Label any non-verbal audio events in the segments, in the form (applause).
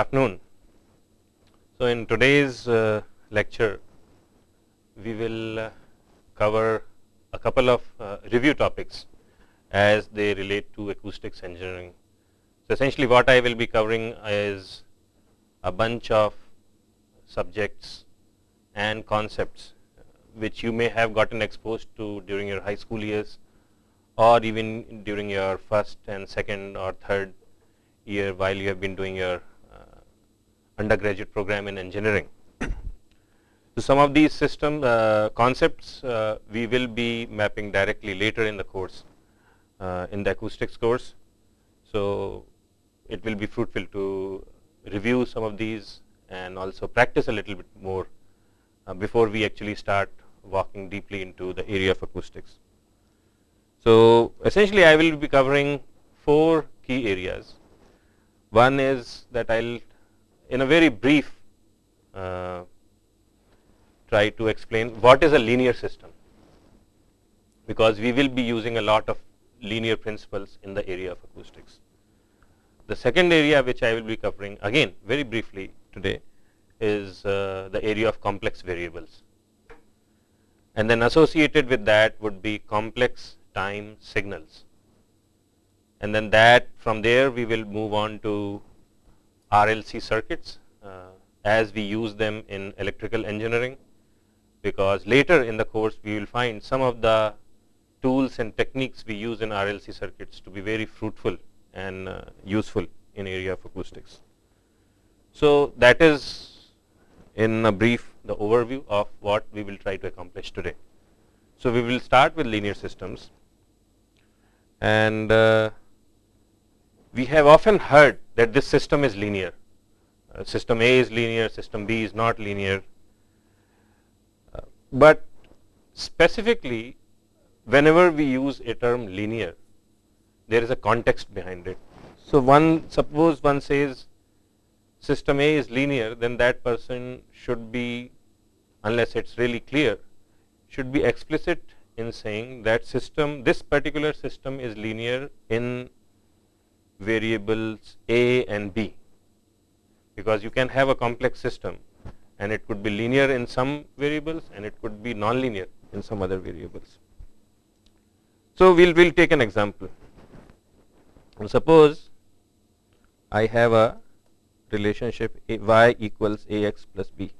afternoon. So, in today's uh, lecture, we will uh, cover a couple of uh, review topics as they relate to acoustics engineering. So, essentially what I will be covering is a bunch of subjects and concepts which you may have gotten exposed to during your high school years or even during your first and second or third year while you have been doing your undergraduate program in engineering. (clears throat) so, some of these system uh, concepts uh, we will be mapping directly later in the course uh, in the acoustics course. So, it will be fruitful to review some of these and also practice a little bit more before we actually start walking deeply into the area of acoustics. So, essentially I will be covering four key areas. One is that I will in a very brief uh, try to explain what is a linear system, because we will be using a lot of linear principles in the area of acoustics. The second area which I will be covering again very briefly today is uh, the area of complex variables and then associated with that would be complex time signals. And then that from there we will move on to RLC circuits uh, as we use them in electrical engineering because later in the course we will find some of the tools and techniques we use in RLC circuits to be very fruitful and uh, useful in area of acoustics. So, that is in a brief the overview of what we will try to accomplish today. So, we will start with linear systems and uh, we have often heard that this system is linear. Uh, system A is linear, system B is not linear, uh, but specifically whenever we use a term linear, there is a context behind it. So, one suppose one says system A is linear, then that person should be unless it is really clear should be explicit in saying that system this particular system is linear in variables A and B, because you can have a complex system and it could be linear in some variables and it could be nonlinear in some other variables. So, we will we'll take an example. Suppose I have a relationship a y equals a x plus b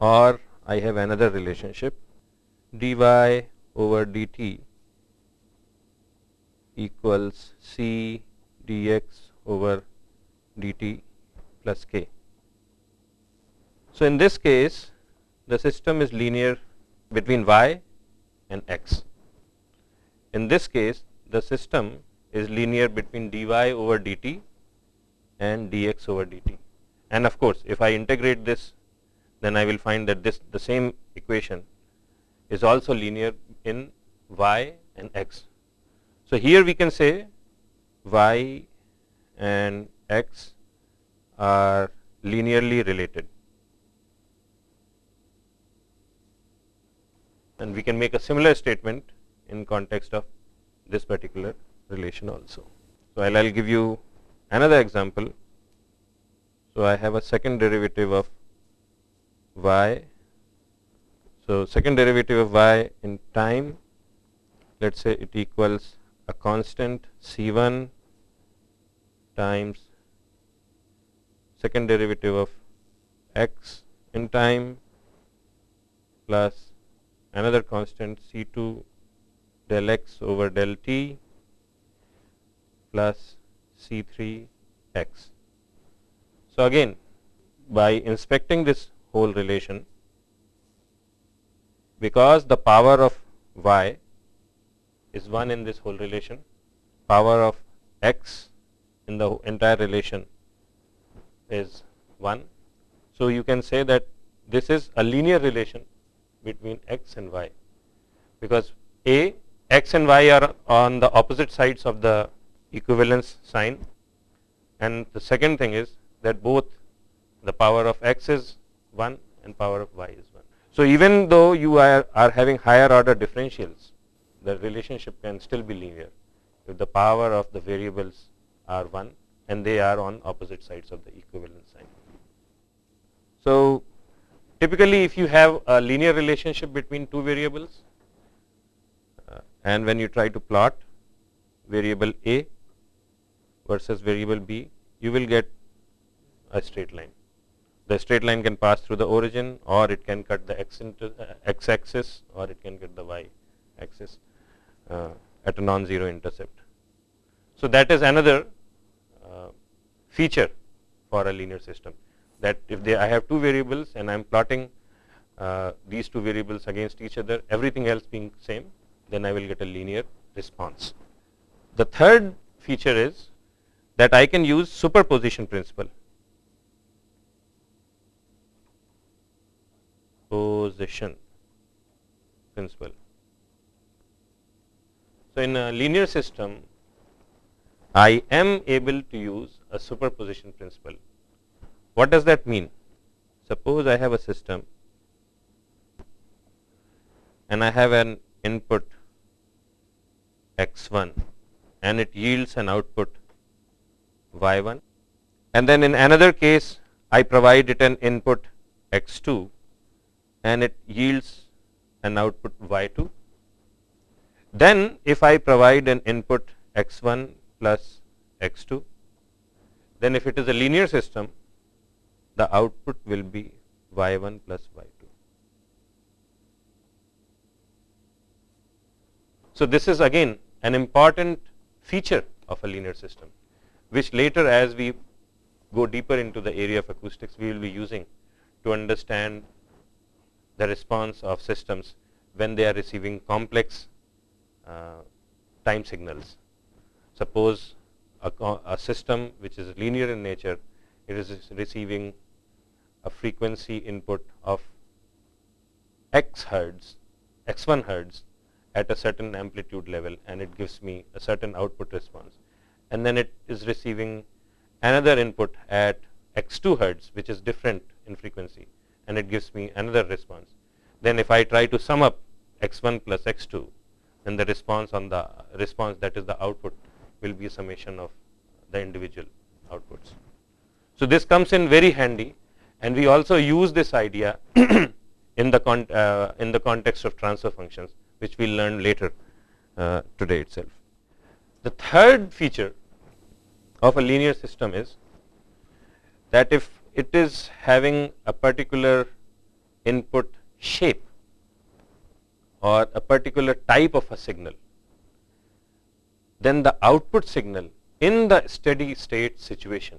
or I have another relationship dy over dt equals c dx over dt plus k. So, in this case the system is linear between y and x. In this case, the system is linear between dy over dt and dx over dt. And of course, if I integrate this, then I will find that this the same equation is also linear in y and x. So, here we can say y and x are linearly related and we can make a similar statement in context of this particular relation also. So, I will give you another example. So, I have a second derivative of y. So, second derivative of y in time let us say it equals a constant c 1 times second derivative of x in time plus another constant c 2 del x over del t plus C 3 x. So, again by inspecting this whole relation because the power of y is 1 in this whole relation, power of x in the entire relation is 1. So, you can say that this is a linear relation between x and y because a x and y are on the opposite sides of the equivalence sign and the second thing is that both the power of x is 1 and power of y is 1. So, even though you are, are having higher order differentials the relationship can still be linear if the power of the variables are 1 and they are on opposite sides of the equivalence sign. So, typically if you have a linear relationship between two variables uh, and when you try to plot variable A versus variable B, you will get a straight line. The straight line can pass through the origin or it can cut the x, into, uh, x axis or it can cut the y axis at a non-zero intercept. So, that is another uh, feature for a linear system that if they I have two variables and I am plotting uh, these two variables against each other everything else being same then I will get a linear response. The third feature is that I can use superposition principle. Position principle. So, in a linear system I am able to use a superposition principle. What does that mean? Suppose I have a system and I have an input x1 and it yields an output y1 and then in another case I provide it an input x2 and it yields an output y2. Then if I provide an input x1 plus x2, then if it is a linear system, the output will be y1 plus y2. So, this is again an important feature of a linear system, which later as we go deeper into the area of acoustics, we will be using to understand the response of systems when they are receiving complex Uh, time signals. Suppose a, a, system which is linear in nature, it is receiving a frequency input of x hertz, x1 hertz at a certain amplitude level and it gives me a certain output response. And then it is receiving another input at x2 hertz which is different in frequency and it gives me another response. Then if I try to sum up x1 plus x2 then the response on the response that is the output will be summation of the individual outputs. So, this comes in very handy and we also use this idea (coughs) in the uh, in the context of transfer functions which we will learn later uh, today itself. The third feature of a linear system is that if it is having a particular input shape or a particular type of a signal, then the output signal in the steady state situation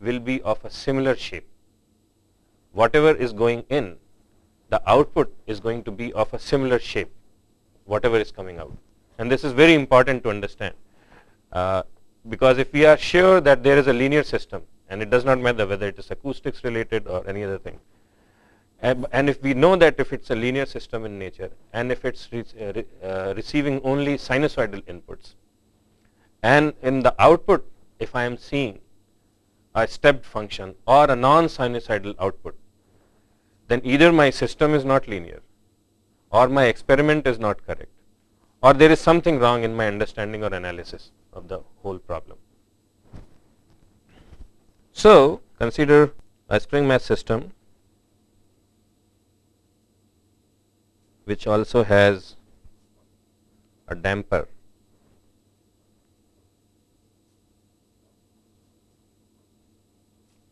will be of a similar shape. Whatever is going in, the output is going to be of a similar shape whatever is coming out. And this is very important to understand uh, because if we are sure that there is a linear system and it does not matter whether it is acoustics related or any other thing. And, if we know that if it's a linear system in nature and if it's uh, re uh, receiving only sinusoidal inputs and in the output if I am seeing a stepped function or a non-sinusoidal output, then either my system is not linear or my experiment is not correct or there is something wrong in my understanding or analysis of the whole problem. So, consider a spring mass system which also has a damper.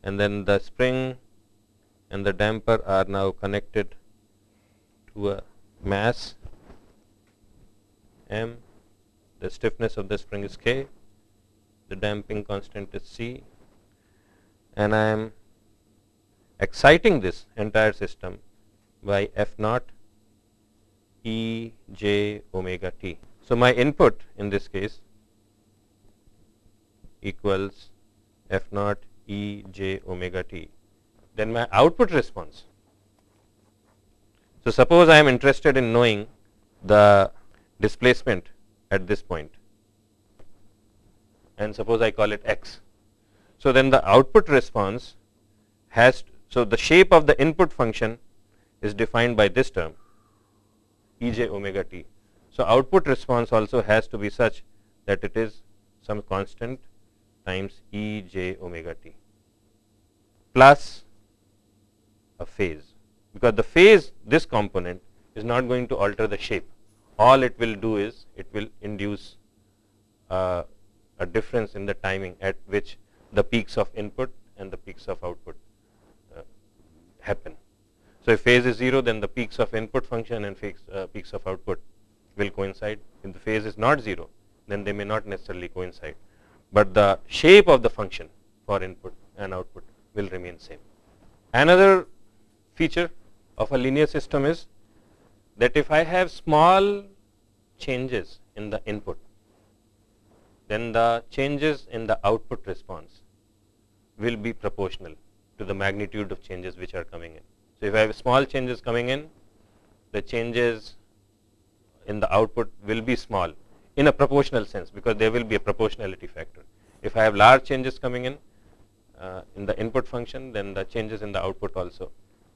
And then the spring and the damper are now connected to a mass. M, the stiffness of the spring is k, the damping constant is c, and I am exciting this entire system by f naught e j omega t. So, my input in this case equals f naught e j omega t. Then my output response so, suppose I am interested in knowing the displacement at this point and suppose I call it x. So, then the output response has so the shape of the input function is defined by this term e j omega t. So, output response also has to be such that it is some constant times e j omega t plus a phase because the phase this component is not going to alter the shape. All it will do is it will induce uh, a difference in the timing at which the peaks of input and the peaks of output uh, happen. So, if phase is 0 then the peaks of input function and peaks, uh, peaks of output will coincide. If the phase is not 0 then they may not necessarily coincide, but the shape of the function for input and output will remain same. Another feature of a linear system is that if I have small changes in the input, then the changes in the output response will be proportional to the magnitude of changes which are coming in. So, if I have small changes coming in, the changes in the output will be small in a proportional sense because there will be a proportionality factor. If I have large changes coming in uh, in the input function, then the changes in the output also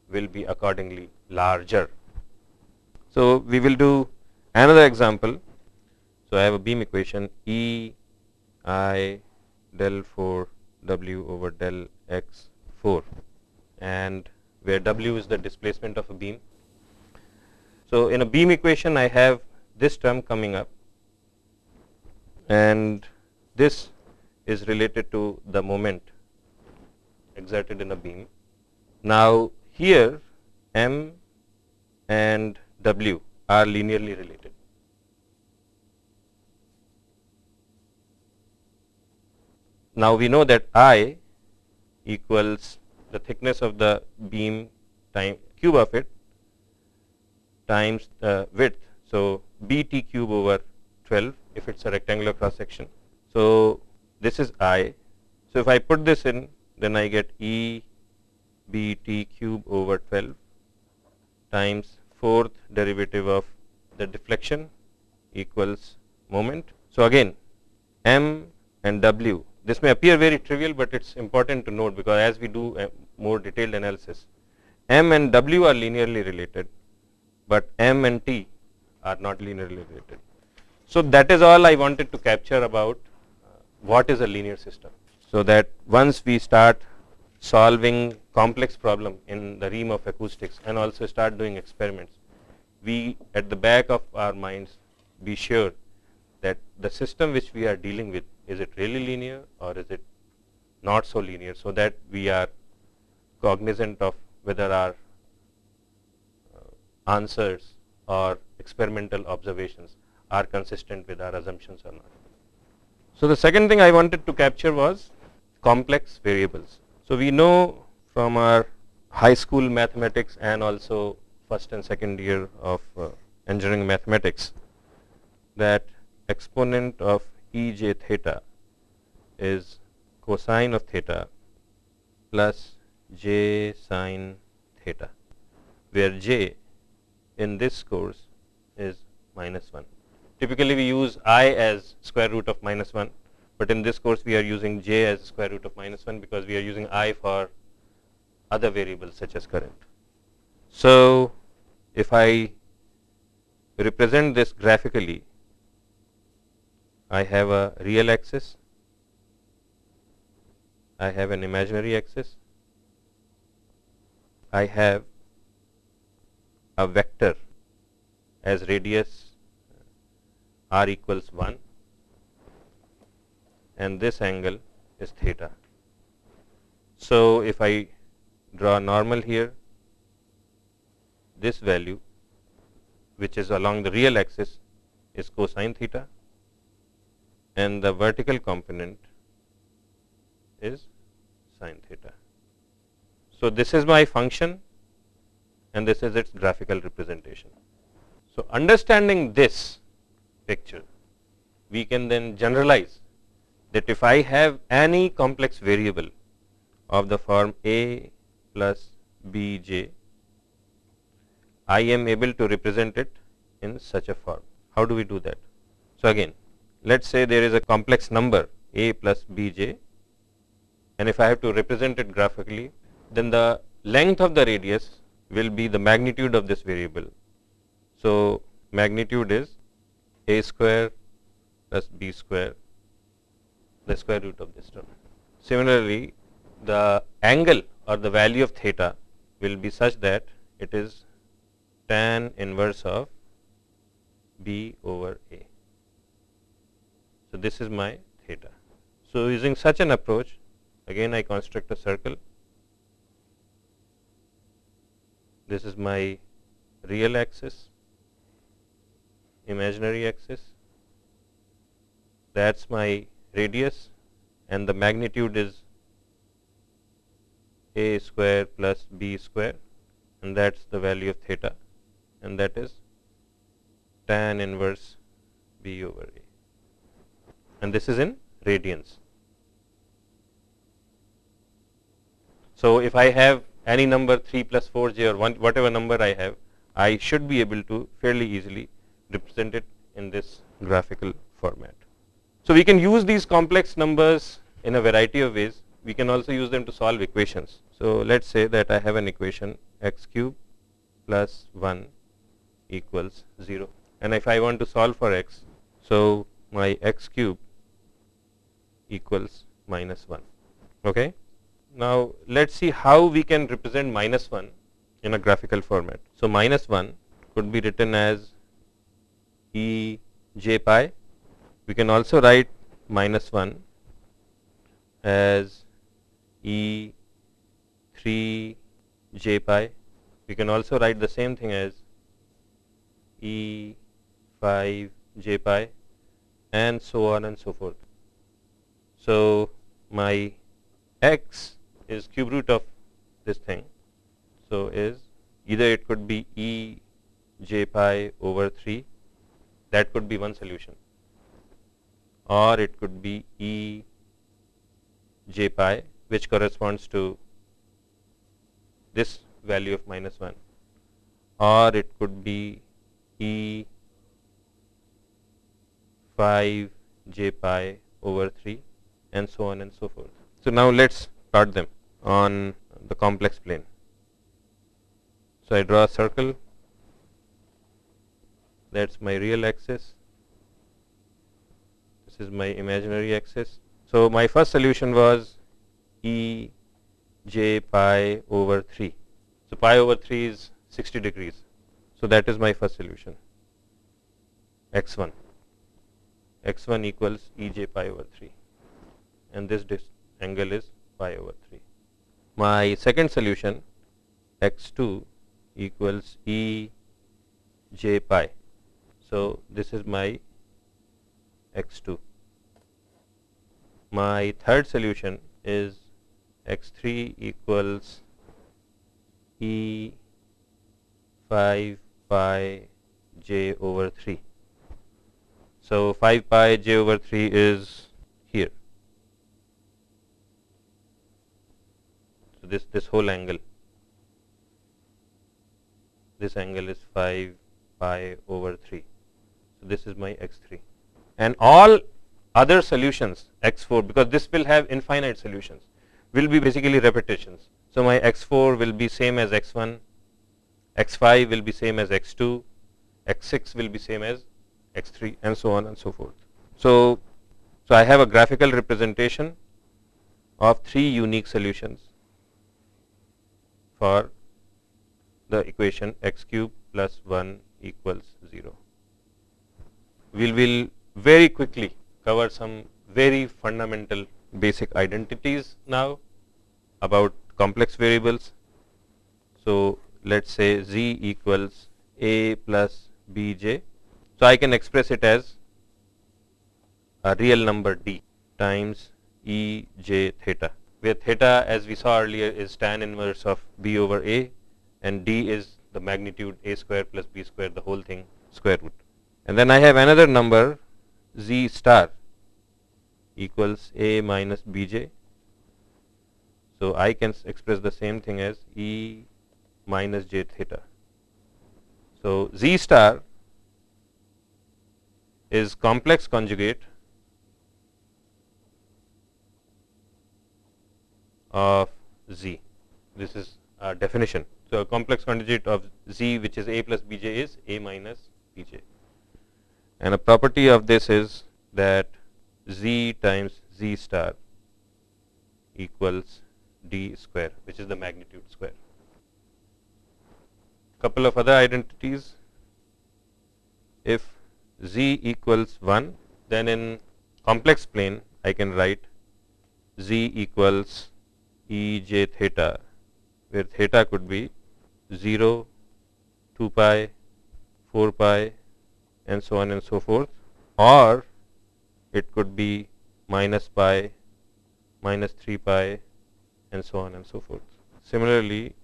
will be accordingly larger. So, we will do another example. So, I have a beam equation E I del 4 W over del x 4 and where W is the displacement of a beam. So, in a beam equation I have this term coming up and this is related to the moment exerted in a beam. Now, here m and w are linearly related. Now, we know that i equals the thickness of the beam time cube of it times the width. So, b t cube over 12 if it is a rectangular cross section. So, this is i. So, if I put this in then I get e b t cube over 12 times fourth derivative of the deflection equals moment. So, again m and w this may appear very trivial, but it is important to note because as we do a more detailed analysis m and w are linearly related, but m and t are not linearly related. So, that is all I wanted to capture about uh, what is a linear system. So, that once we start solving complex problem in the realm of acoustics and also start doing experiments, we at the back of our minds be sure that the system which we are dealing with is it really linear or is it not so linear so that we are cognizant of whether our uh, answers or experimental observations are consistent with our assumptions or not. So, the second thing I wanted to capture was complex variables. So, we know from our high school mathematics and also first and second year of uh, engineering mathematics that exponent of E j theta is cosine of theta plus j sine theta, where j in this course is minus 1. Typically, we use i as square root of minus 1, but in this course we are using j as square root of minus 1 because we are using i for other variables such as current. So, if I represent this graphically, I have a real axis, I have an imaginary axis, I have a vector as radius r equals 1 and this angle is theta. So, if I draw normal here, this value which is along the real axis is cosine theta and the vertical component is sine theta. So, this is my function and this is its graphical representation. So, understanding this picture, we can then generalize that if I have any complex variable of the form a plus b j, I am able to represent it in such a form. How do we do that? So, again let us say there is a complex number a plus b j and if I have to represent it graphically, then the length of the radius will be the magnitude of this variable. So, magnitude is a square plus b square the square root of this term. Similarly, the angle or the value of theta will be such that it is tan inverse of b over a. So, this is my theta. So, using such an approach again I construct a circle. This is my real axis, imaginary axis, that is my radius and the magnitude is a square plus b square and that is the value of theta and that is tan inverse b over a and this is in radians. So, if I have any number 3 plus 4 j or one, whatever number I have, I should be able to fairly easily represent it in this graphical format. So, we can use these complex numbers in a variety of ways. We can also use them to solve equations. So, let us say that I have an equation x cube plus 1 equals 0 and if I want to solve for x, so my x cube equals minus 1. Okay? Now, let us see how we can represent minus 1 in a graphical format. So, minus 1 could be written as e j pi. We can also write minus 1 as e 3 j pi. We can also write the same thing as e 5 j pi and so on and so forth. So, my x is cube root of this thing. So, is either it could be e j pi over 3 that could be one solution or it could be e j pi which corresponds to this value of minus 1 or it could be e 5 j pi over 3 and so on and so forth. So, now let us plot them on the complex plane. So, I draw a circle that is my real axis, this is my imaginary axis. So, my first solution was E j pi over 3. So, pi over 3 is 60 degrees. So, that is my first solution x 1 x 1 equals E j pi over 3 and this angle is pi over 3 my second solution x 2 equals E j pi. So, this is my x 2. My third solution is x 3 equals E 5 pi j over 3. So, 5 pi j over 3 is here. This this whole angle. This angle is 5 pi over 3 so this is my x3 and all other solutions x4 because this will have infinite solutions will be basically repetitions. So my x4 will be same as x1 x5 will be same as x2 x6 will be same as x3 and so on and so forth. So so i have a graphical representation of three unique solutions for the equation x cube plus 1 equals 0. We will very quickly cover some very fundamental basic identities now about complex variables. So, let us say z equals a plus bj. So, I can express it as a real number d times e j theta where theta as we saw earlier is tan inverse of b over a and d is the magnitude a square plus b square the whole thing square root. And then I have another number z star equals a minus bj. So, I can express the same thing as e minus j theta. So, z star is complex conjugate of z. This is a definition. So, complex conjugate of z which is a plus bj is a minus bj. And a property of this is that z times z star equals d square which is the magnitude square. couple of other identities. If z equals 1, then in complex plane I can write z equals e j theta, where theta could be 0, 2 pi, 4 pi and so on and so forth or it could be minus pi, minus 3 pi and so on and so forth. Similarly,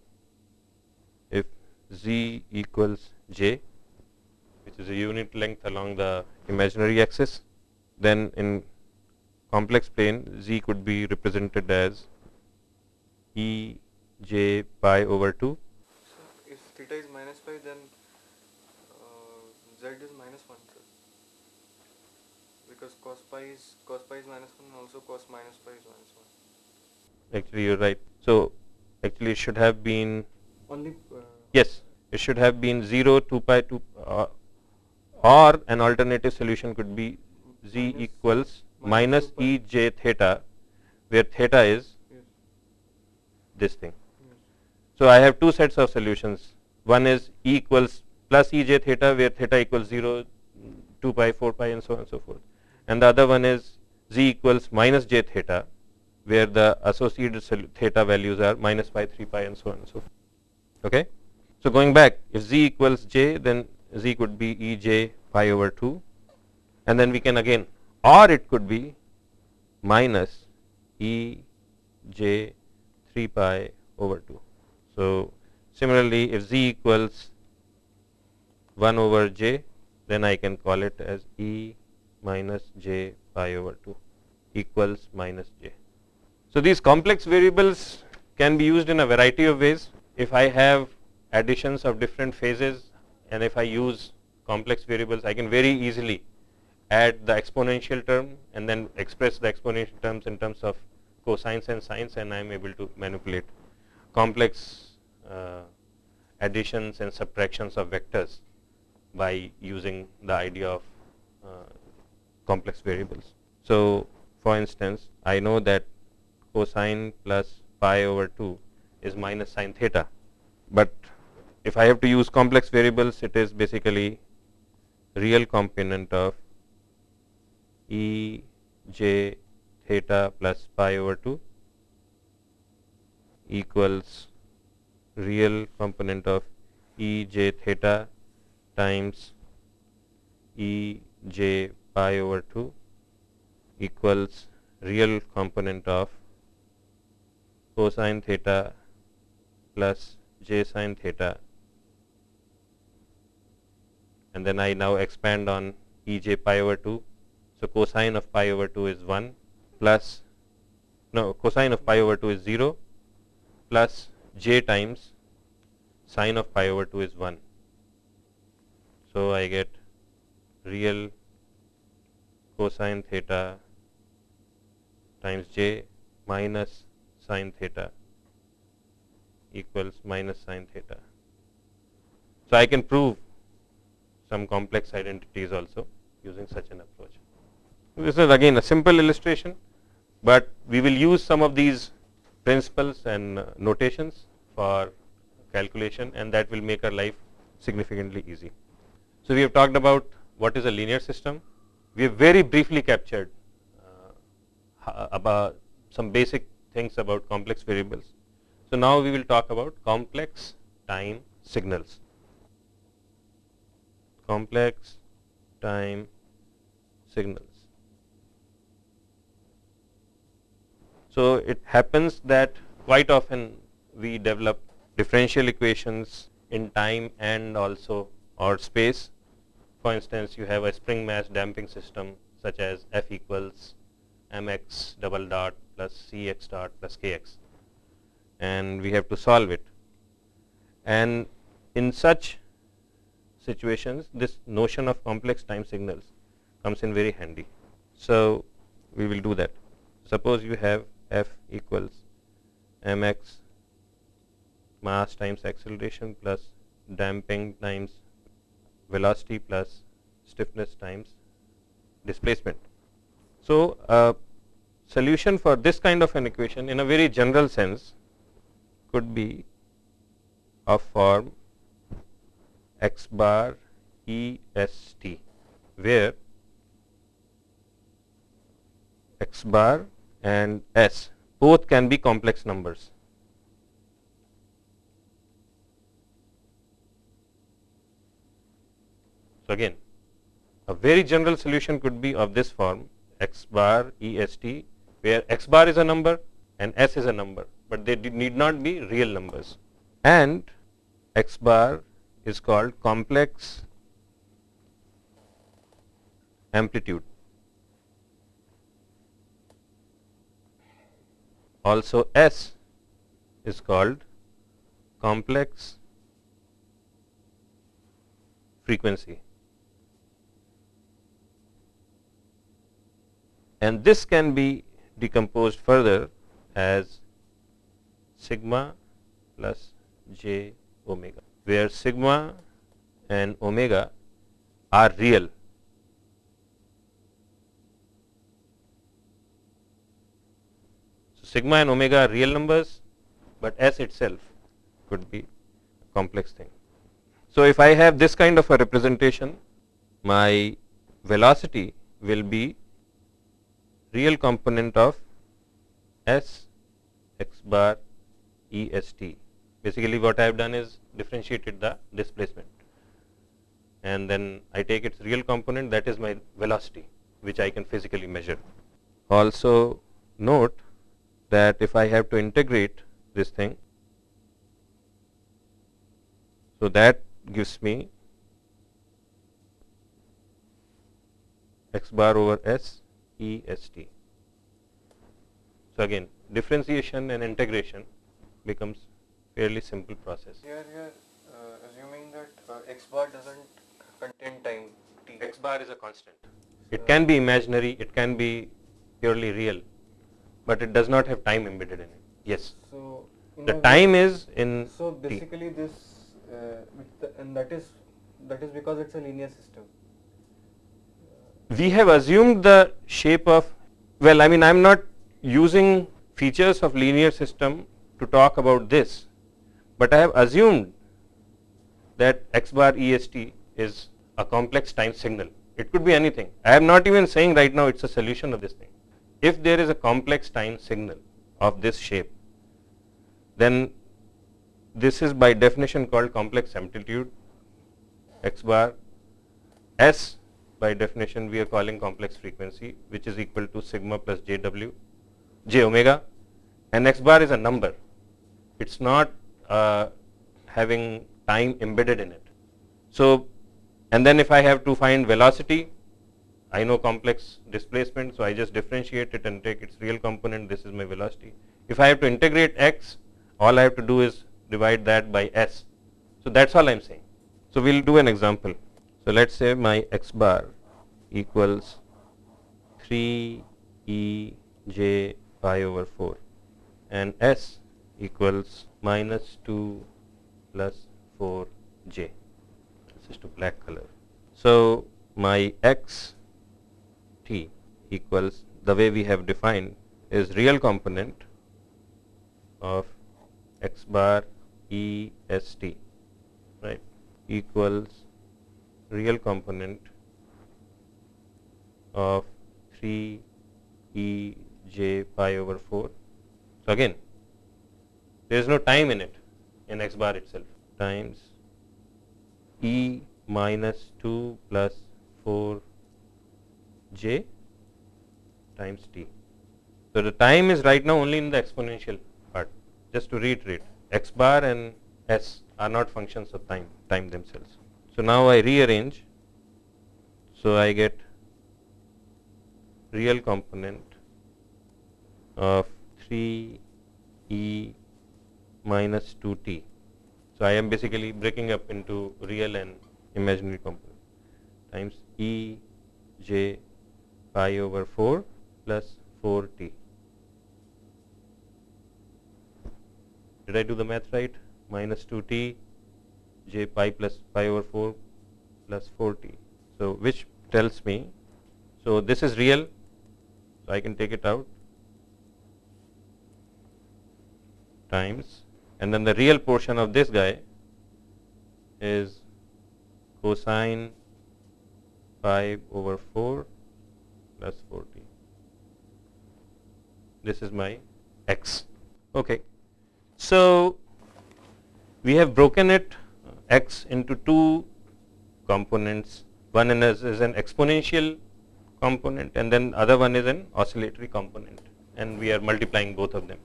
if z equals j which is a unit length along the imaginary axis, then in complex plane z could be represented as e j pi over 2. So if theta is minus pi, then uh, z is minus 1, sir. Because cos pi is cos pi is minus 1, and also cos minus pi is minus 1. Actually, you're right. So actually, it should have been Only uh, yes, it should have been 0, 2 pi 2 uh, or an alternative solution could be z Minus- equals minus minus e j theta where theta is this thing. So I have two sets of solutions. One is E equals plus E j theta where theta equals 0, 2 pi, 4 pi and so on and so forth. And the other one is Z equals minus j theta where the associated theta values are minus pi, 3 pi and so on and so forth. Okay? So going back, if Z equals j then Z could be E j pi over 2 and then we can again or it could be minus E j 3 pi over 2. So, similarly if z equals 1 over j then I can call it as E minus j pi over 2 equals minus j. So, these complex variables can be used in a variety of ways. If I have additions of different phases and if I use complex variables I can very easily add the exponential term and then express the exponential terms in terms of cosines and sines and I am able to manipulate complex uh, additions and subtractions of vectors by using the idea of uh, complex variables. So, for instance, I know that cosine plus pi over 2 is minus sine theta, but if I have to use complex variables, it is basically real component of E j theta plus pi over 2 equals real component of E j theta times E j pi over 2 equals real component of cosine theta plus j sine theta and then I now expand on E j pi over 2. So, cosine of pi over 2 is 1 plus no cosine of pi over 2 is 0 plus j times sine of pi over 2 is 1. So, I get real cosine theta times j minus sine theta equals minus sine theta. So, I can prove some complex identities also using such an approach. This is again a simple illustration, but we will use some of these principles and notations for calculation and that will make our life significantly easy. So, we have talked about what is a linear system. We have very briefly captured uh, about some basic things about complex variables. So, now we will talk about complex time signals. Complex time signals. So, it happens that quite often we develop differential equations in time and also or space. For instance, you have a spring mass damping system such as F equals mx double dot plus cx dot plus kx and we have to solve it. And in such situations this notion of complex time signals comes in very handy. So, we will do that. Suppose you have f equals mx mass times acceleration plus damping times velocity plus stiffness times displacement. So, a solution for this kind of an equation in a very general sense could be of form x bar E S T where x bar and s both can be complex numbers. So, again a very general solution could be of this form x bar E S T where x bar is a number and s is a number, but they need not be real numbers and x bar is called complex amplitude. Also S is called complex frequency. And this can be decomposed further as sigma plus j omega, where sigma and omega are real sigma and omega are real numbers, but S itself could be complex thing. So, if I have this kind of a representation, my velocity will be real component of S x bar E S T. Basically, what I have done is differentiated the displacement and then I take its real component that is my velocity which I can physically measure. Also note that if I have to integrate this thing, so that gives me x bar over s e s t. So, again differentiation and integration becomes fairly simple process. Here, here uh, assuming that uh, x bar doesn't contain time t. x bar is a constant. It can be imaginary, it can be purely real but it does not have time embedded in it. Yes. So the time is in So basically t. this uh, and that is that is because it's a linear system. We have assumed the shape of well I mean I am not using features of linear system to talk about this, but I have assumed that x bar est is a complex time signal. It could be anything. I am not even saying right now it's a solution of this thing if there is a complex time signal of this shape, then this is by definition called complex amplitude x bar. S by definition we are calling complex frequency which is equal to sigma plus jw j omega. And x bar is a number. It's not uh, having time embedded in it. So and then if i have to find velocity I know complex displacement, so I just differentiate it and take its real component, this is my velocity. If I have to integrate x, all I have to do is divide that by s. So, that is all I am saying. So, we will do an example. So, let us say my x bar equals 3 e j pi over 4 and s equals minus 2 plus 4 j. This is to black color. So, my x t equals the way we have defined is real component of x bar e s t right equals real component of 3 e j pi over 4. So, again there is no time in it in x bar itself times e minus 2 plus 4 j times t. So, the time is right now only in the exponential part just to reiterate x bar and s are not functions of time, time themselves. So, now I rearrange. So, I get real component of 3 e minus 2 t. So, I am basically breaking up into real and imaginary component times e j pi over 4 plus 4 t. Did I do the math right? Minus 2 t j pi plus pi over 4 plus 4 t. So, which tells me, so this is real, so I can take it out times and then the real portion of this guy is cosine 5 over 4 plus 4t. This is my x. Okay. So, we have broken it uh, x into two components. One is, is an exponential component and then other one is an oscillatory component and we are multiplying both of them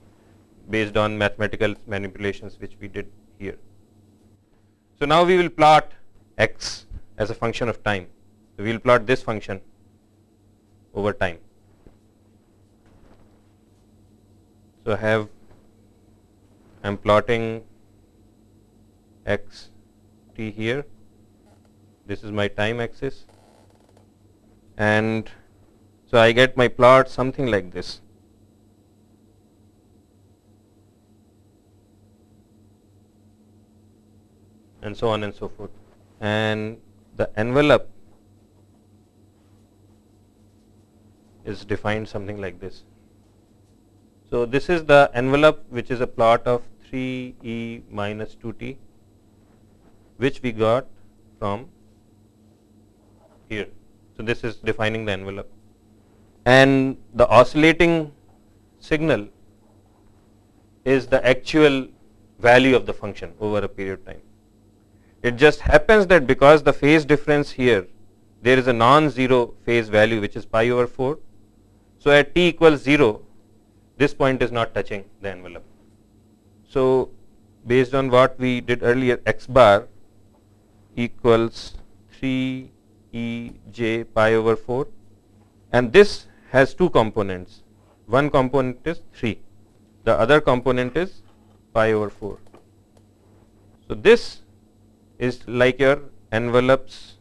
based on mathematical manipulations which we did here. So, now we will plot x as a function of time. So, we will plot this function over time. So, I have I am plotting x t here. This is my time axis. And so I get my plot something like this. And so on and so forth. And the envelope is defined something like this. So, this is the envelope which is a plot of 3 e minus 2 t which we got from here. So, this is defining the envelope and the oscillating signal is the actual value of the function over a period of time. It just happens that because the phase difference here there is a non-zero phase value which is pi over 4. So, at t equals 0 this point is not touching the envelope. So, based on what we did earlier x bar equals 3 e j pi over 4 and this has two components. One component is 3, the other component is pi over 4. So, this is like your envelope's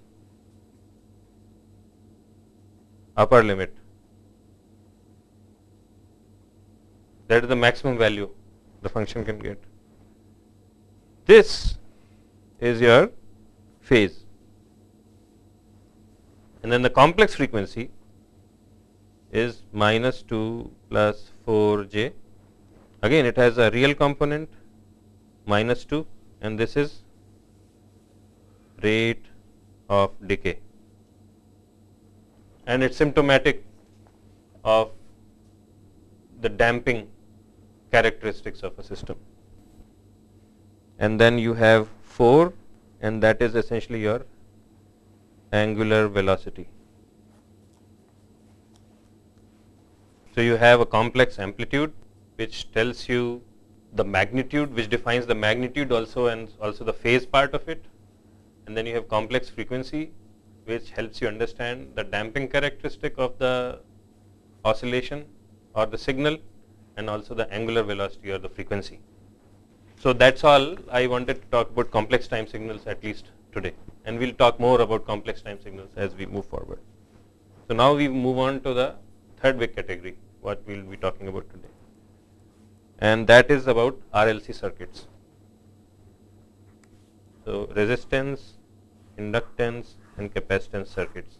upper limit that is the maximum value the function can get. This is your phase. And then the complex frequency is minus 2 plus 4 j. Again it has a real component minus 2 and this is rate of decay and it's symptomatic of the damping characteristics of a system. And then you have 4 and that is essentially your angular velocity. So, you have a complex amplitude which tells you the magnitude which defines the magnitude also and also the phase part of it and then you have complex frequency which helps you understand the damping characteristic of the oscillation or the signal and also the angular velocity or the frequency. So, that is all I wanted to talk about complex time signals at least today and we will talk more about complex time signals as we move forward. So, now we move on to the third big category what we will be talking about today and that is about RLC circuits. So, resistance, inductance and capacitance circuits.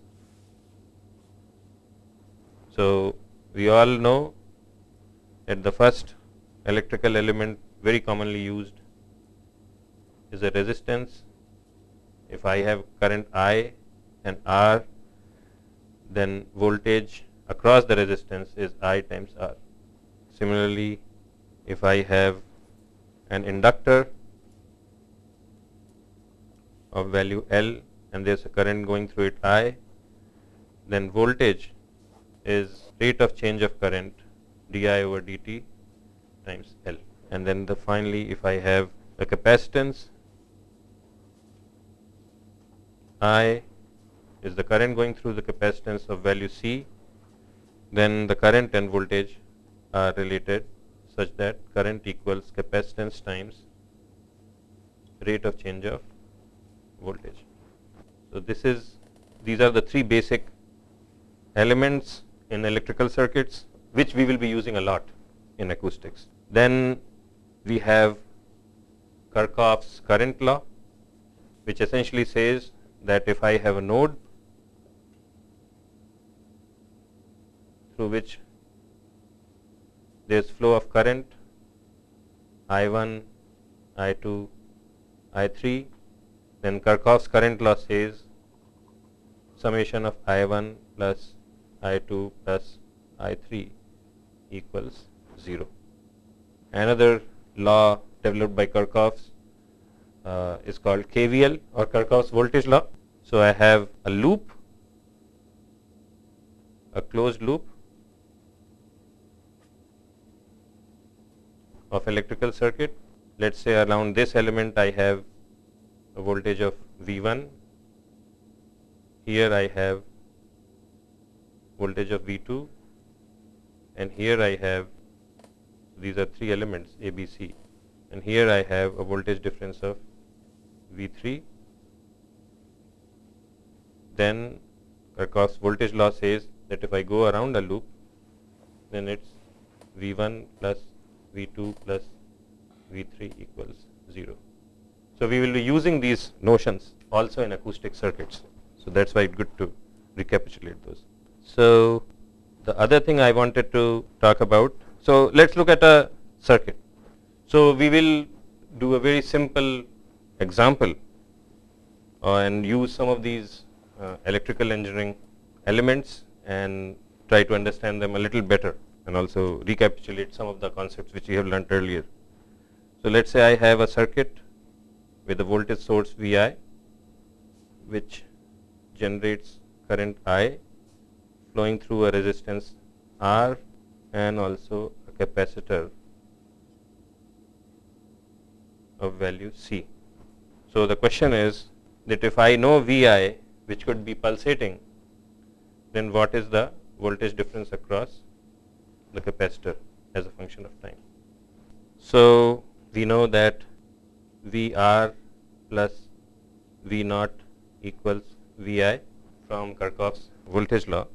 So, we all know that the first electrical element very commonly used is a resistance. If I have current I and R, then voltage across the resistance is I times R. Similarly, if I have an inductor of value L and there is a current going through it I, then voltage is rate of change of current di over dt times L and then the finally if I have a capacitance I is the current going through the capacitance of value C then the current and voltage are related such that current equals capacitance times rate of change of voltage. So, this is these are the three basic elements in electrical circuits which we will be using a lot in acoustics. Then we have Kirchhoff's current law which essentially says that if I have a node through which there is flow of current I 1, I 2, I 3 then Kirchhoff's current law says summation of I1 plus I2 plus I3 equals 0. Another law developed by Kirchhoff uh, is called KVL or Kirchhoff's voltage law. So, I have a loop, a closed loop of electrical circuit. Let us say around this element I have a voltage of V1, here I have voltage of V2 and here I have these are three elements A, B, C and here I have a voltage difference of V3 then Kirchhoff's voltage law says that if I go around a loop then it's V1 plus V2 plus V3 equals 0. So, we will be using these notions also in acoustic circuits. So, that is why it's good to recapitulate those. So, the other thing I wanted to talk about. So, let us look at a circuit. So, we will do a very simple example uh, and use some of these uh, electrical engineering elements and try to understand them a little better and also recapitulate some of the concepts which we have learnt earlier. So, let us say I have a circuit with a voltage source Vi which generates current I flowing through a resistance R and also a capacitor of value C. So, the question is that if I know Vi which could be pulsating then what is the voltage difference across the capacitor as a function of time. So, we know that VR plus V naught equals Vi from Kirchhoff's voltage law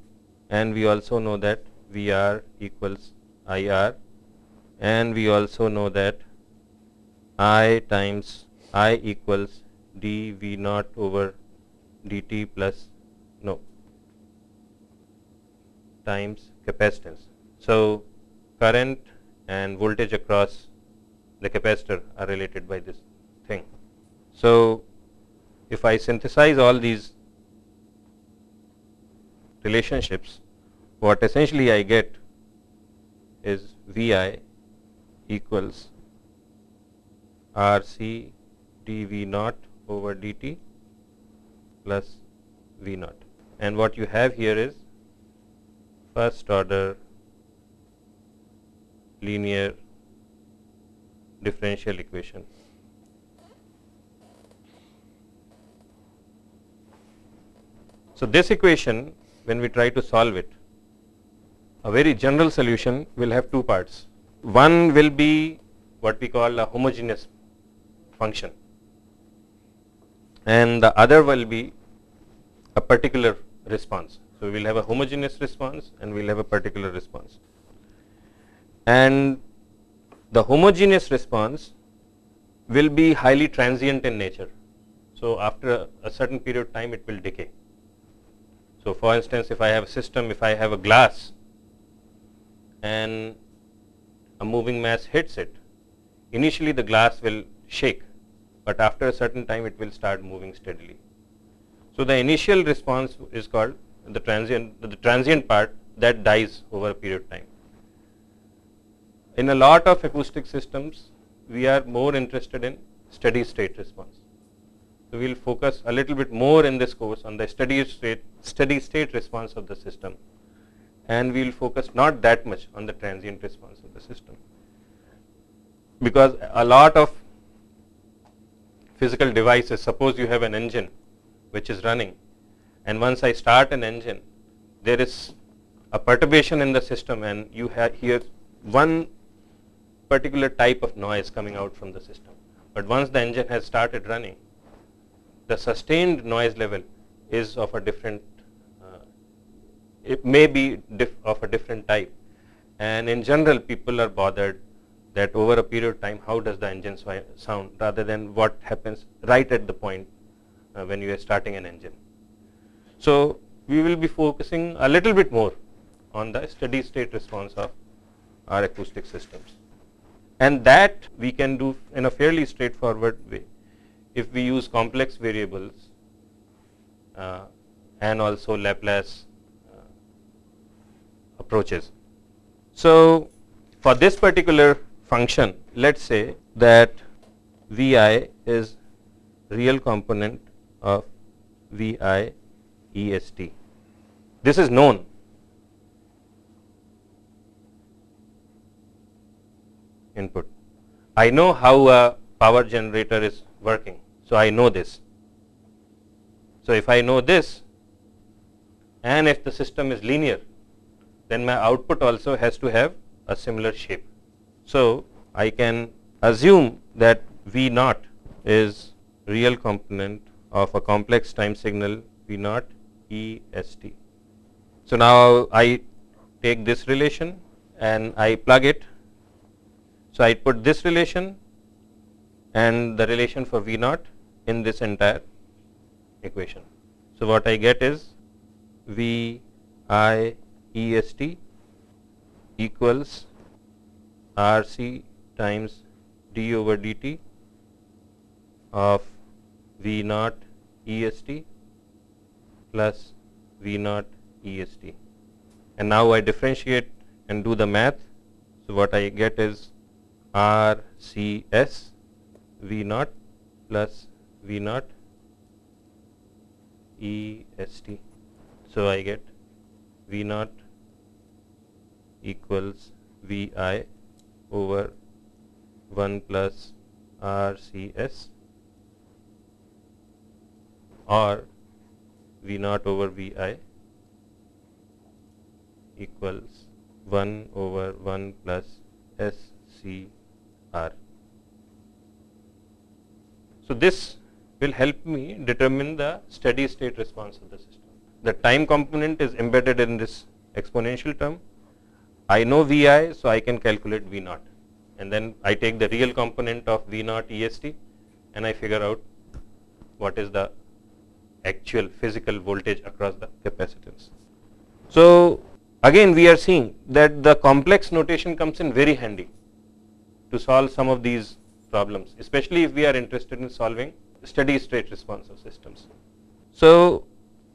and we also know that VR equals IR and we also know that I times I equals dV naught over dt plus no times capacitance. So, current and voltage across the capacitor are related by this thing. So, if I synthesize all these relationships, what essentially I get is Vi equals RC dV naught over dt plus V naught. And what you have here is first order linear differential equation. So, this equation when we try to solve it, a very general solution will have two parts. One will be what we call a homogeneous function and the other will be a particular response. So, we will have a homogeneous response and we will have a particular response. And the homogeneous response will be highly transient in nature. So, after a, a certain period of time it will decay. So, for instance, if I have a system, if I have a glass and a moving mass hits it, initially the glass will shake, but after a certain time it will start moving steadily. So, the initial response is called the transient, the transient part that dies over a period of time. In a lot of acoustic systems, we are more interested in steady state response. So, we will focus a little bit more in this course on the steady state, steady state response of the system and we will focus not that much on the transient response of the system. Because a lot of physical devices, suppose you have an engine which is running and once I start an engine, there is a perturbation in the system and you hear one particular type of noise coming out from the system. But once the engine has started running, the sustained noise level is of a different, it may be of a different type. And in general, people are bothered that over a period of time, how does the engine sound rather than what happens right at the point uh, when you are starting an engine. So, we will be focusing a little bit more on the steady state response of our acoustic systems. And that we can do in a fairly straightforward way if we use complex variables uh, and also Laplace approaches. So, for this particular function, let us say that V i is real component of V i E s t. This is known. Input. I know how a power generator is working. So, I know this. So, if I know this and if the system is linear, then my output also has to have a similar shape. So, I can assume that V naught is real component of a complex time signal V naught E S T. So, now I take this relation and I plug it. So, I put this relation and the relation for V naught in this entire equation. So, what I get is V I E S T equals R C times d over dt of V naught E S T plus V naught E S T. And now I differentiate and do the math. So, what I get is R C S V naught plus V naught E S T. So, I get V naught equals V i over 1 plus R C S or V naught over V i equals 1 over 1 plus S C R. So, this will help me determine the steady state response of the system. The time component is embedded in this exponential term. I know Vi, so I can calculate V naught and then I take the real component of V naught EST and I figure out what is the actual physical voltage across the capacitance. So, again we are seeing that the complex notation comes in very handy to solve some of these problems, especially if we are interested in solving steady state responsive systems. So,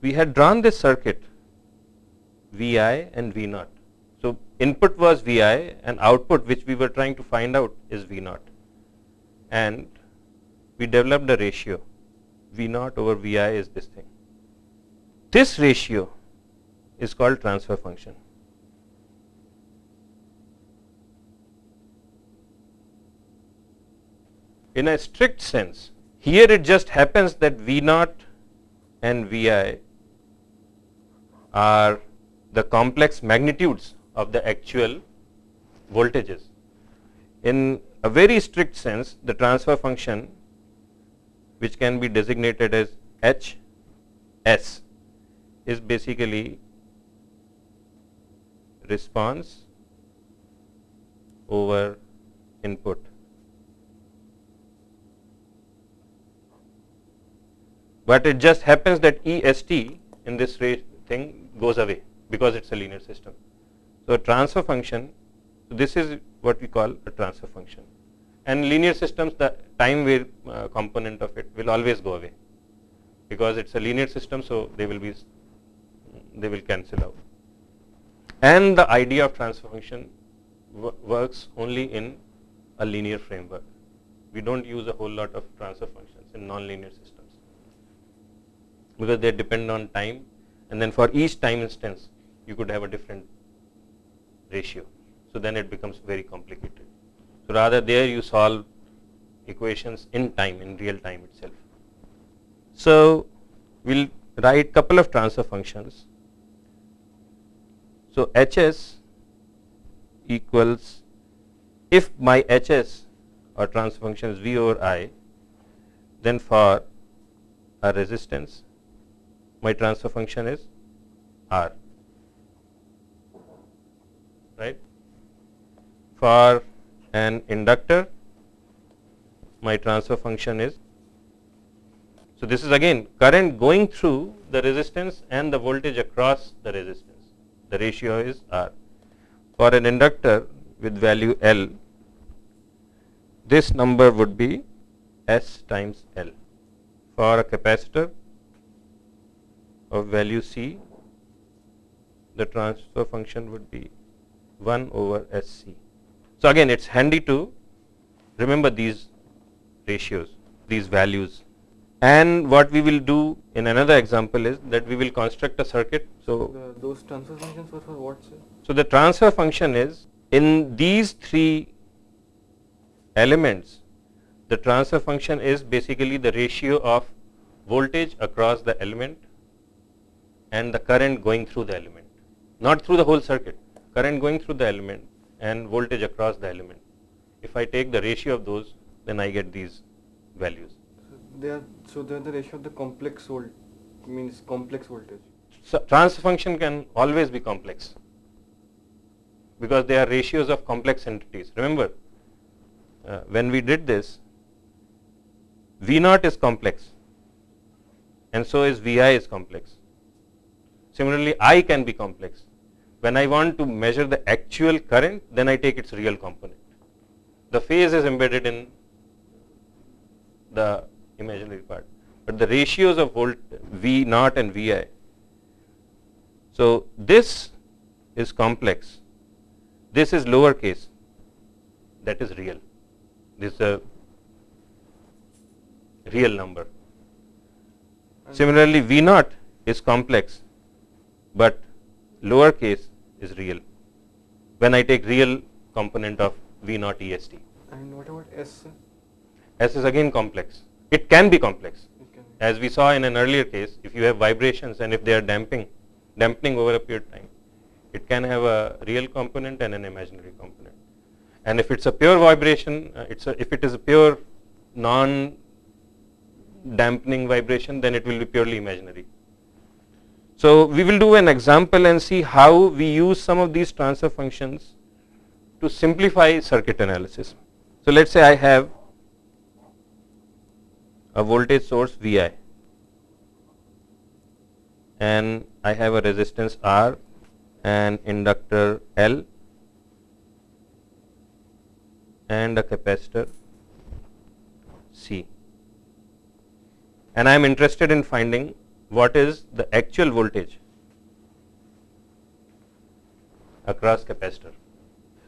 we had drawn this circuit Vi and V naught. Input was Vi and output which we were trying to find out is V naught and we developed a ratio V naught over Vi is this thing. This ratio is called transfer function. In a strict sense, here it just happens that V naught and Vi are the complex magnitudes of the actual voltages. In a very strict sense, the transfer function which can be designated as H S is basically response over input. but it just happens that EST in this thing goes away because it is a linear system. So, a transfer function, this is what we call a transfer function and linear systems the time wave uh, component of it will always go away because it is a linear system. So, they will be they will cancel out and the idea of transfer function works only in a linear framework. We do not use a whole lot of transfer functions in nonlinear systems because they depend on time and then for each time instance you could have a different ratio. So, then it becomes very complicated. So, rather there you solve equations in time in real time itself. So, we will write couple of transfer functions. So, Hs equals if my Hs or transfer function is V over I then for a resistance my transfer function is R, right. For an inductor, my transfer function is, so this is again current going through the resistance and the voltage across the resistance, the ratio is R. For an inductor with value L, this number would be S times L. for a capacitor of value C, the transfer function would be 1 over SC. So again, it's handy to remember these ratios, these values. And what we will do in another example is that we will construct a circuit. So, The, those transfer functions were for what, sir? so the transfer function is in these three elements, the transfer function is basically the ratio of voltage across the element and the current going through the element, not through the whole circuit, current going through the element and voltage across the element. If I take the ratio of those, then I get these values. So they are so they are the ratio of the complex volt means complex voltage. So transfer function can always be complex because they are ratios of complex entities. Remember, uh, when we did this, V naught is complex and so is Vi is complex. Similarly, I can be complex. When I want to measure the actual current, then I take its real component. The phase is embedded in the imaginary part, but the ratios of volt V naught and Vi. So this is complex. This is lower case, That is real. This is a real number. Similarly, V naught is complex, but lowercase is real. When I take real component of V naught EST. And what about S? S is again complex. It can be complex. It can be. As we saw in an earlier case, if you have vibrations and if they are damping, dampening over a period of time, it can have a real component and an imaginary component. And if it's a pure vibration, uh, it's a, if it is a pure non dampening vibration, then it will be purely imaginary. So we will do an example and see how we use some of these transfer functions to simplify circuit analysis. So let's say I have a voltage source Vi and I have a resistance R and inductor L and a capacitor C and I am interested in finding what is the actual voltage across capacitor.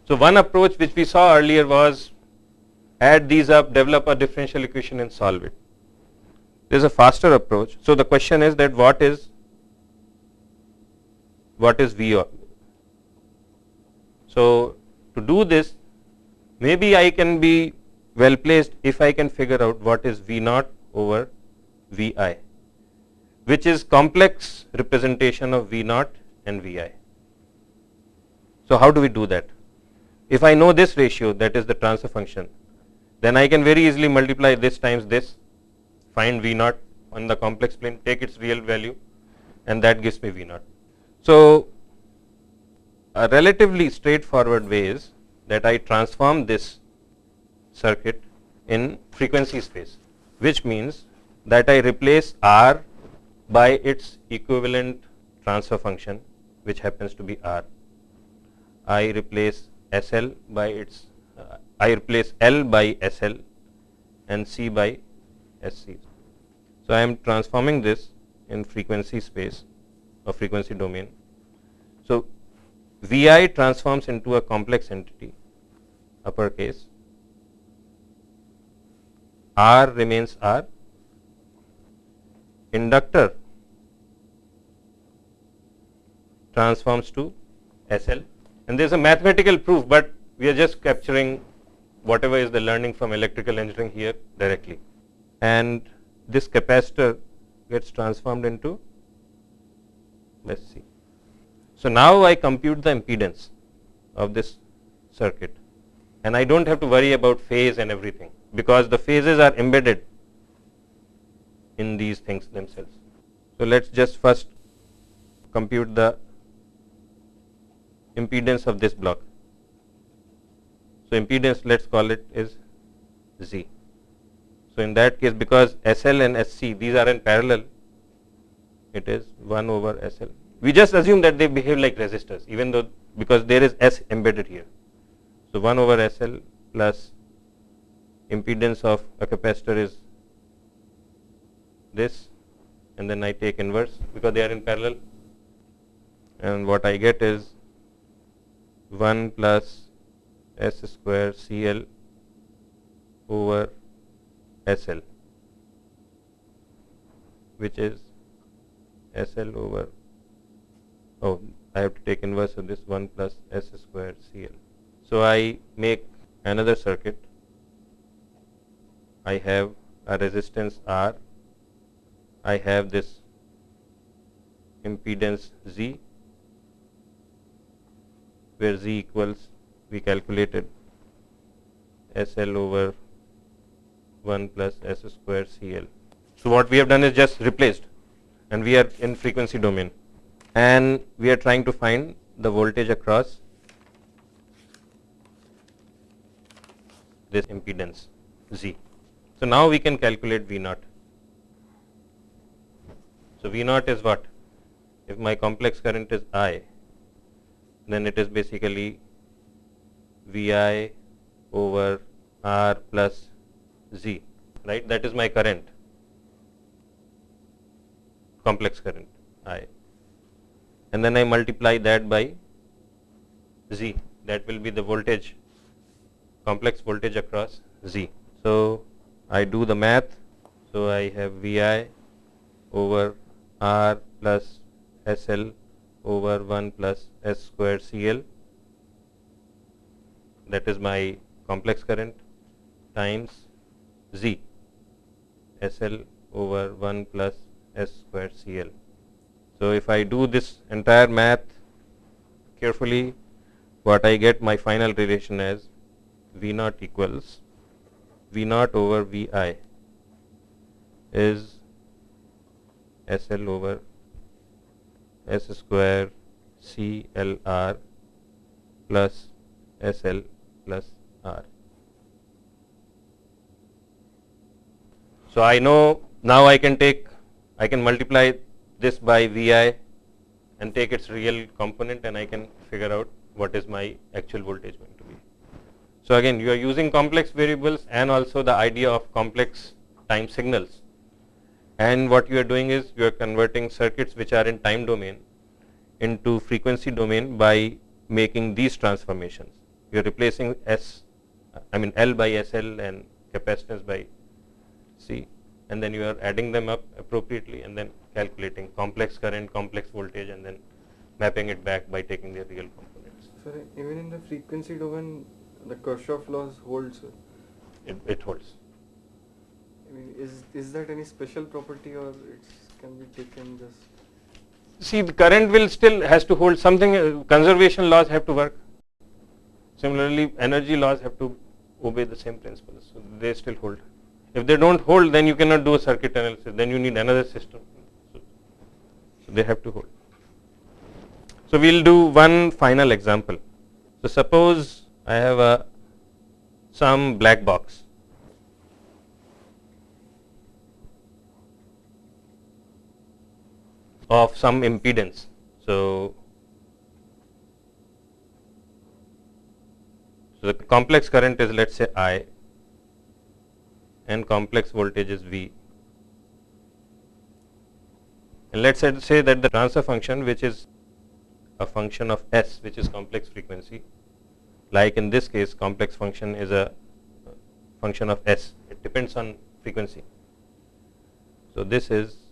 So one approach which we saw earlier was add these up, develop a differential equation and solve it. There is a faster approach. So the question is that what is what is V? So to do this, maybe I can be well placed if I can figure out what is V naught over Vi, which is complex representation of V naught and Vi. So how do we do that? If I know this ratio, that is the transfer function, then I can very easily multiply this times this, find V naught on the complex plane, take its real value, and that gives me V naught. So a relatively straightforward way is that I transform this circuit in frequency space, which means that I replace R by its equivalent transfer function, which happens to be R. I replace SL by its, uh, I replace L by SL and C by SC. So I am transforming this in frequency space or frequency domain. So Vi transforms into a complex entity, uppercase. R remains R. Inductor transforms to SL. And there is a mathematical proof, but we are just capturing whatever is the learning from electrical engineering here directly. And this capacitor gets transformed into, let's see. So now I compute the impedance of this circuit and I don't have to worry about phase and everything because the phases are embedded in these things themselves. So let's just first compute the impedance of this block. So impedance let's call it is Z. So in that case because SL and SC these are in parallel it is 1 over SL. We just assume that they behave like resistors even though because there is S embedded here. So 1 over SL plus impedance of a capacitor is this and then I take inverse because they are in parallel and what I get is 1 plus S square CL over SL which is SL over oh I have to take inverse of this 1 plus S square CL. So I make another circuit. I have a resistance R. I have this impedance Z where Z equals we calculated SL over 1 plus S square CL. So what we have done is just replaced and we are in frequency domain and we are trying to find the voltage across this impedance Z. So now we can calculate V naught. So V naught is what? If my complex current is I, then it is basically Vi over R plus Z, right? That is my current, complex current I. And then I multiply that by Z, that will be the voltage, complex voltage across Z. So I do the math, so I have Vi over R plus SL over 1 plus S square CL that is my complex current times Z SL over 1 plus S square CL. So, if I do this entire math carefully what I get my final relation as V naught equals V naught over Vi is SL over S square CLR plus SL plus R. So, I know now I can take I can multiply this by Vi and take its real component and I can figure out what is my actual voltage going to be. So, again you are using complex variables and also the idea of complex time signals and what you are doing is you are converting circuits which are in time domain into frequency domain by making these transformations. You are replacing S, I mean L by SL and capacitance by C and then you are adding them up appropriately and then calculating complex current, complex voltage and then mapping it back by taking their real components. So even in the frequency domain, the Kirchhoff laws holds. It, it holds. I mean, is is that any special property or it can be taken just? See, the current will still has to hold something. Uh, conservation laws have to work. Similarly, energy laws have to obey the same principles. So they still hold. If they don't hold, then you cannot do a circuit analysis. Then you need another system. So, so they have to hold. So we'll do one final example. So suppose I have a some black box of some impedance. So, so the complex current is let us say I and complex voltage is V. And let us say that the transfer function which is a function of S which is complex frequency like in this case complex function is a function of S it depends on frequency. So, this is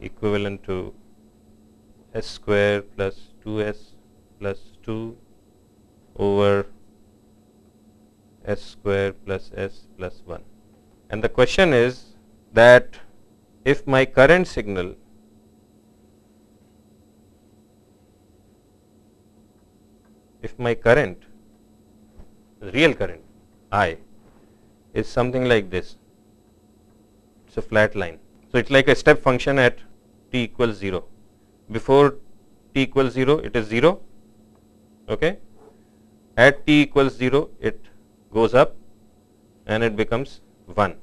equivalent to s square plus 2s plus 2 over s square plus s plus 1. And the question is that if my current signal if my current real current I is something like this, it is a flat line. So, it is like a step function at t equals 0. Before t equals 0 it is 0 okay at t equals 0 it goes up and it becomes 1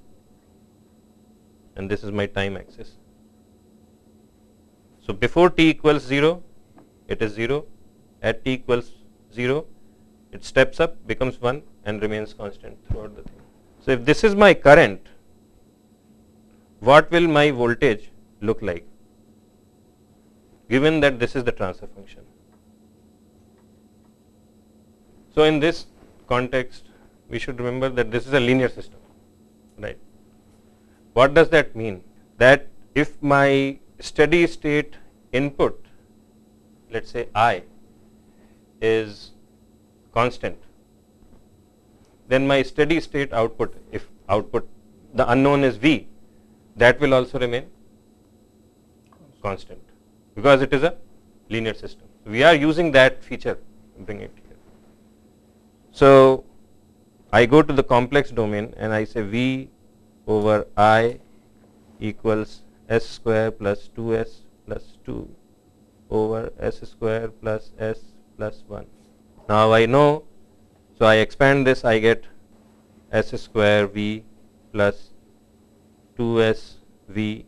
and this is my time axis. So, before t equals 0 it is 0 at t equals 0 it steps up becomes 1 and remains constant throughout the thing. So, if this is my current what will my voltage look like given that this is the transfer function. So, in this context we should remember that this is a linear system right. What does that mean? That if my steady state input let us say I is constant then my steady state output if output the unknown is V that will also remain constant because it is a linear system. We are using that feature bring it here. So, I go to the complex domain and I say V over I equals s square plus 2s plus 2 over s square plus s plus 1. Now, I know, so I expand this I get s square V plus 2s V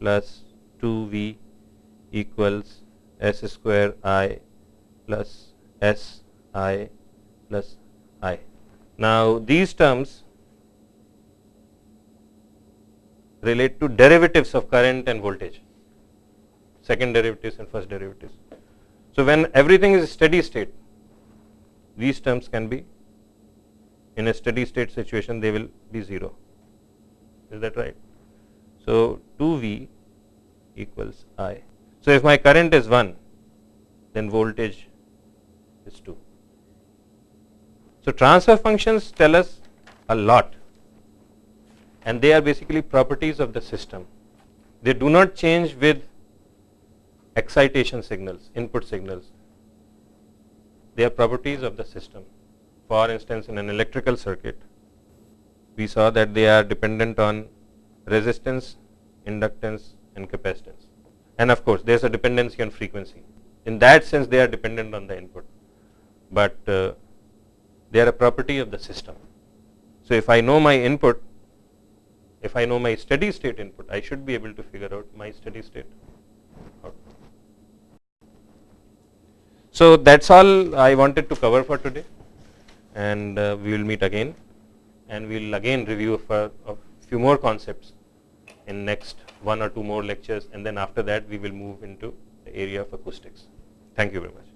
plus 2 V equals s square I plus s I plus I. Now, these terms relate to derivatives of current and voltage, second derivatives and first derivatives. So, when everything is steady state, these terms can be in a steady state situation they will be 0, is that right? So, 2 V equals I. So, if my current is 1, then voltage is 2. So, transfer functions tell us a lot and they are basically properties of the system. They do not change with excitation signals, input signals. They are properties of the system. For instance, in an electrical circuit, we saw that they are dependent on resistance, inductance and capacitance. And of course, there is a dependency on frequency. In that sense, they are dependent on the input, but uh, they are a property of the system. So, if I know my input, if I know my steady state input, I should be able to figure out my steady state. So, that is all I wanted to cover for today and uh, we will meet again and we will again review for a few more concepts in next one or two more lectures and then after that we will move into the area of acoustics. Thank you very much.